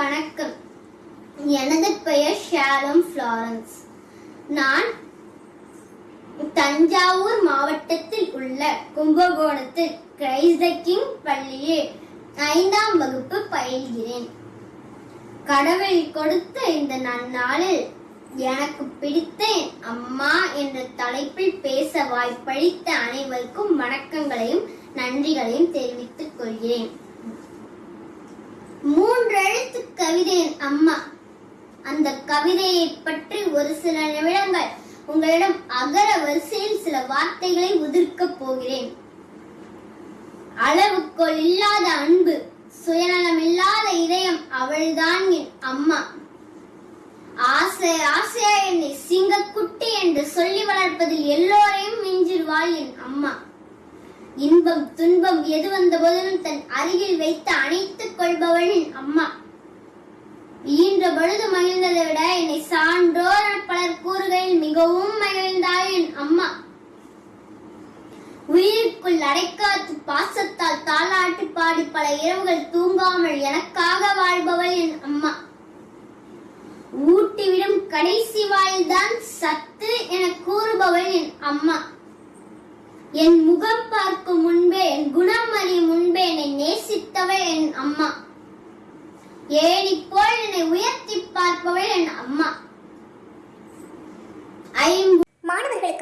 வணக்கம். எனது பெயர் ஷாலம் ஃப்ளாரன்ஸ். நான் தஞ்சாவூர் மாவட்டத்தில் உள்ள கும்பகோணத்தில் கிரைஸ்த கிங் பள்ளியில் ஐந்தாம் வகுப்பு பயில்கிறேன். கடவுள் கொடுத்த இந்த நன்னாளில் எனக்கு பிடித்தேன். அம்மா என்ற தலைப்பில் பேச வாய்ப்பளித்த அனைவருக்கும் வணக்கங்களையும் நன்றிகளையும் தெரிவித்துக் கொள்கிறேன். மூன்றெழுத்து கவிதையின் அம்மா. அந்த கவிதையை பற்றி ஒரு சில நிமிடங்கள் உங்களிடம் அகர வரிசையில் சில வார்த்தைகளை உதிர்க்கப் போகிறேன். அளவுக்குள் இல்லாத அன்பு சுயநலம் இல்லாத இதயம் அவள்தான் என் அம்மா. ஆசை ஆசையா என்னை சிங்கக்குட்டி என்று சொல்லி வளர்ப்பதில் எல்லோரையும் மிஞ்சிடுவாள் என் அம்மா. இன்பம் துன்பம் எது வந்த போதிலும் தன் அருகில் வைத்து அணைத்துக் கொள்பவளின் அம்மா. ஈன்ற பொழுது மகிழ்ந்ததை விட என்னை சான்றோர் பலர் கூறுகையில் மிகவும் மகிழ்ந்தாள் என் அம்மா. உயிருக்குள் அடைக்காத்து பாசத்தால் தாளாட்டி பாடி பல இரவுகள் தூங்காமல் எனக்காக வாழ்பவள் என் அம்மா. ஊட்டிவிடும் கடைசி வாயில்தான் சத்து என கூறுபவள் என் அம்மா. என் முகம் பார்க்கும் முன்பே என் குணம் அறியும் முன்பே என்னை நேசித்தவள் என் அம்மா. ஏணி போல் என்னை உயர்த்தி பார்ப்பவள் என் அம்மா. ஐம்பு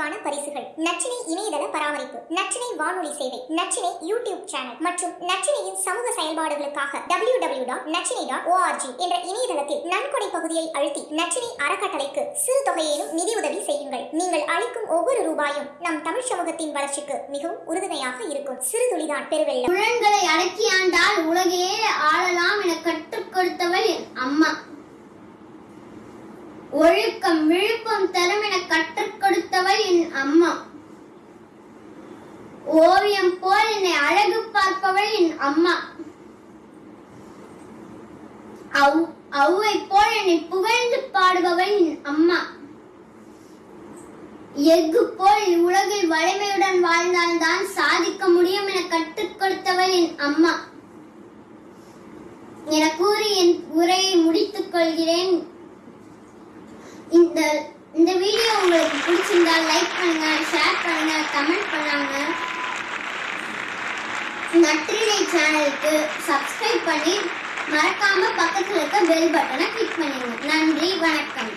சிறப்பான பரிசுகள். நச்சினை இணையதள பராமரிப்பு. நச்சினை வானொலி சேவை. Nachchinai YouTube channel. மற்றும் நச்சினையின் சமூக செயல்பாடுகளுக்காக W W dot Nachinai dot ORG என்ற இணையதளத்தில் நன்கொடை பகுதியை அழுத்தி நச்சினை அறக்கட்டளைக்கு சிறு தொகையிலும் நிதி உதவி செய்யுங்கள். நீங்கள் அளிக்கும் ஒவ்வொரு ரூபாயும் நம் தமிழ் சமூகத்தின் வளர்ச்சிக்கு மிகவும் உறுதுணையாக இருக்கும். சிறு துளிதான் பெருவெள்ளம். புலன்களை அடக்கி ஆண்டால் உலகையே ஆளலாம் என கற்றுக் கொடுத்தவள் அம்மா. ஒழுக்கம் விழுப்பம் தரும் என கற்றுக் கொடுத்தவள் என் அம்மா. ஓவியம் போல் என்னை அழகு பார்ப்பவள் என் அம்மா. அவ் அவ்வை போல் என்னை புகழ்ந்து பாடுபவள் என் அம்மா. எஃகு போல் உலகில் வலிமையுடன் வாழ்ந்தால்தான் சாதிக்க முடியும் என கற்றுக் கொடுத்தவள் என் அம்மா. என கூறி என் உரையை முடித்துக் கொள்கிறேன். இந்த இந்த வீடியோ உங்களுக்கு பிடிச்சிருந்தா லைக் பண்ணுங்க ஷேர் பண்ணுங்க கமெண்ட் பண்ணாங்க. நற்றினை சேனலுக்கு சப்ஸ்கிரைப் பண்ணி மறக்காம பக்கத்துல இருக்க பெல் பட்டனை கிளிக் பண்ணிடுங்க நன்றி வணக்கம்.